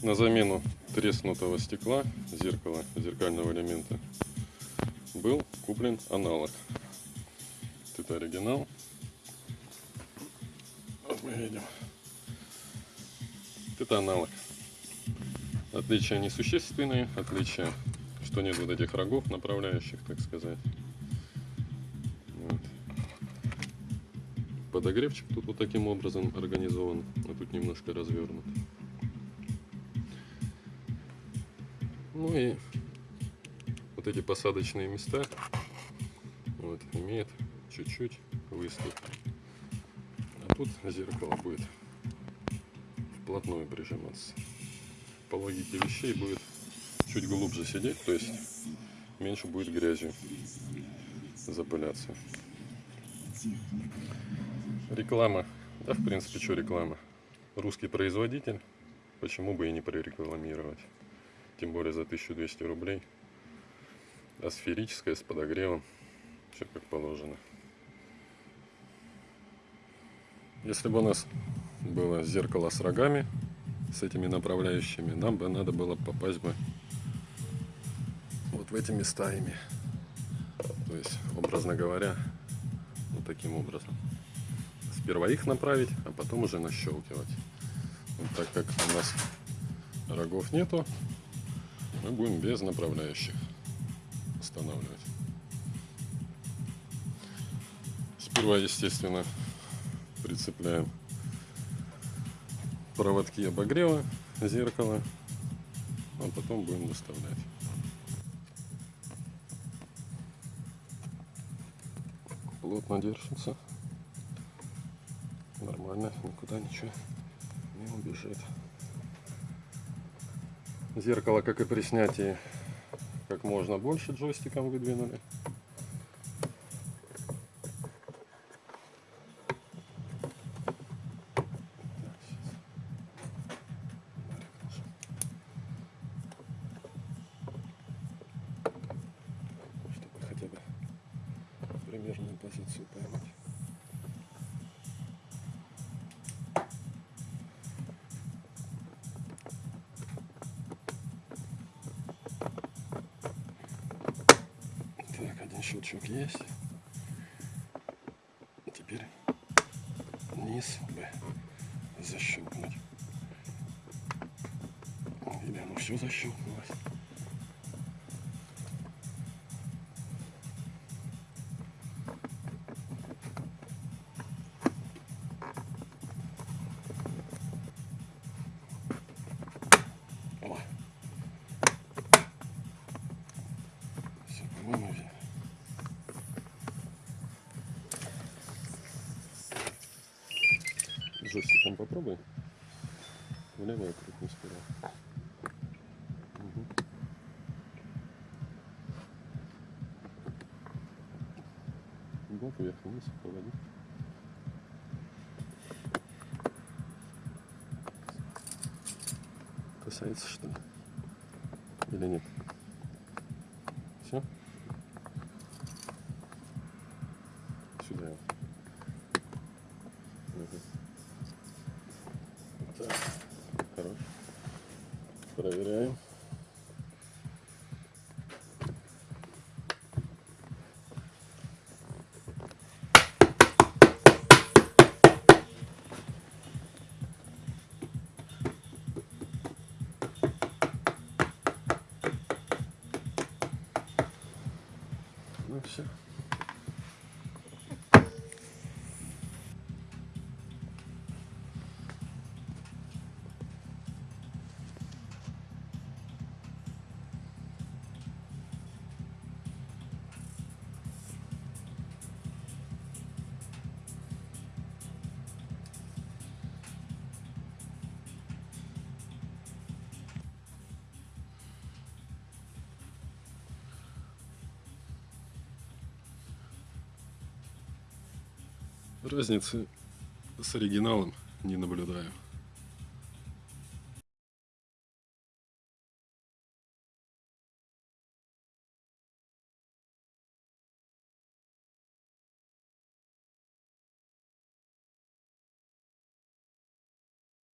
На замену треснутого стекла, зеркала, зеркального элемента, был куплен аналог. Это оригинал. Вот мы видим. Это аналог. Отличия несущественные, отличия, что нет вот этих рогов направляющих, так сказать. Вот. Подогревчик тут вот таким образом организован, а тут немножко развернут. Ну и вот эти посадочные места вот, имеют чуть-чуть выступ. А тут зеркало будет вплотную прижиматься. По логике вещей будет чуть глубже сидеть, то есть меньше будет грязью запыляться. Реклама. Да, в принципе, что реклама? Русский производитель, почему бы и не прорекламировать? Тем более за 1200 рублей. А сферическая с подогревом, все как положено. Если бы у нас было зеркало с рогами, с этими направляющими, нам бы надо было попасть бы вот в эти места ими. То есть, образно говоря, вот таким образом. Сперва их направить, а потом уже нащелкивать. Вот так как у нас рогов нету, мы будем без направляющих устанавливать. Сперва, естественно, прицепляем проводки обогрева зеркала, а потом будем доставлять. Плотно держится. Нормально, никуда ничего не убежит. Зеркало, как и при снятии, как можно больше джойстиком выдвинули. Чтобы хотя бы примерную позицию поймать. Щелчок есть. Теперь низ бы защелкнуть. Или оно все защелкнулось. Джойстиком попробуй. Влево и крутни сперва. Угу. Вот вверх вниз поводи. Касается что ли? Или нет? Все? Сюда. Угу. Так, хорошо. Проверяем. Ну все. Разницы с оригиналом не наблюдаю.